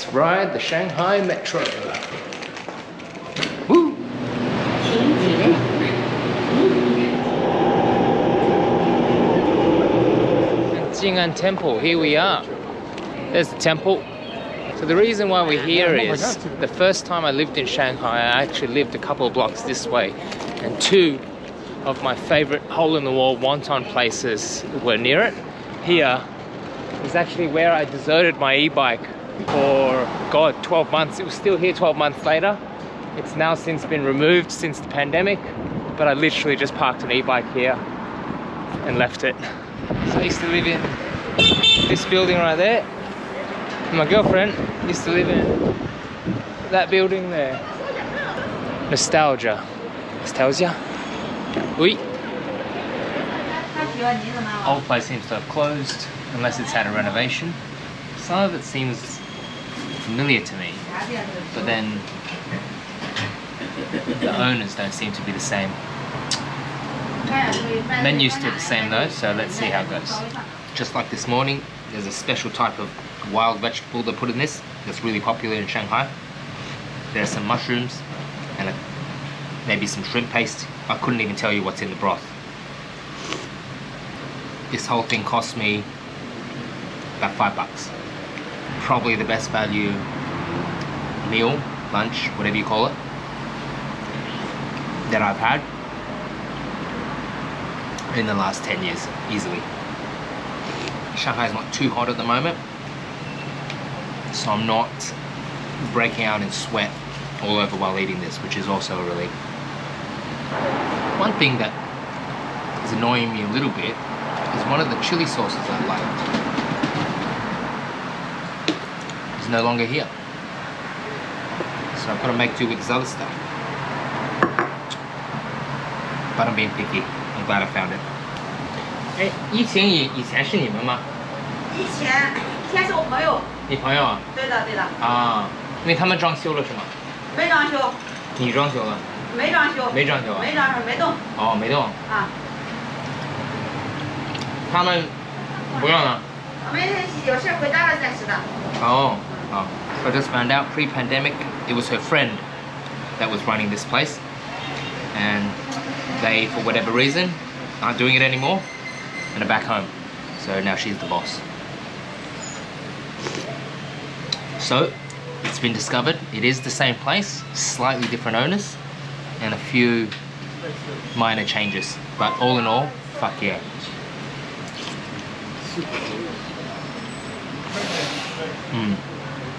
Let's ride the Shanghai Metro. Woo! Jing'an Temple, here we are. There's the temple. So the reason why we're here is the first time I lived in Shanghai, I actually lived a couple of blocks this way, and two of my favorite hole-in-the-wall wonton places were near it. Here is actually where I deserted my e-bike for, God, 12 months. It was still here 12 months later. It's now since been removed since the pandemic, but I literally just parked an e-bike here and left it. So I used to live in this building right there. My girlfriend used to live in that building there. Nostalgia. Nostalgia? Oui. Old place seems to have closed, unless it's had a renovation. Some of it seems familiar to me, but then the owners don't seem to be the same. Menu's still the same though, so let's see how it goes. Just like this morning, there's a special type of wild vegetable they put in this that's really popular in Shanghai. There's some mushrooms and a, maybe some shrimp paste. I couldn't even tell you what's in the broth. This whole thing cost me about five bucks. Probably the best value meal, lunch, whatever you call it, that I've had in the last 10 years, easily. Shanghai's not too hot at the moment, so I'm not breaking out in sweat all over while eating this, which is also a relief. One thing that is annoying me a little bit is one of the chili sauces I liked no longer here. So I've got to make do with this other stuff. But I'm being picky. I'm glad I found it. 哎，疫情以以前是你们吗？以前以前是我朋友，你朋友啊？对的对的，啊，因为他们装修了是吗？没装修，你装修了？没装修，没装修啊？没装修，没动哦，没动。啊，他们不用了。我们有事回家了再吃的。Oh, I just found out pre-pandemic it was her friend that was running this place, and they, for whatever reason, aren't doing it anymore, and are back home. So now she's the boss. So it's been discovered it is the same place, slightly different owners, and a few minor changes. But all in all, fuck yeah. Mm.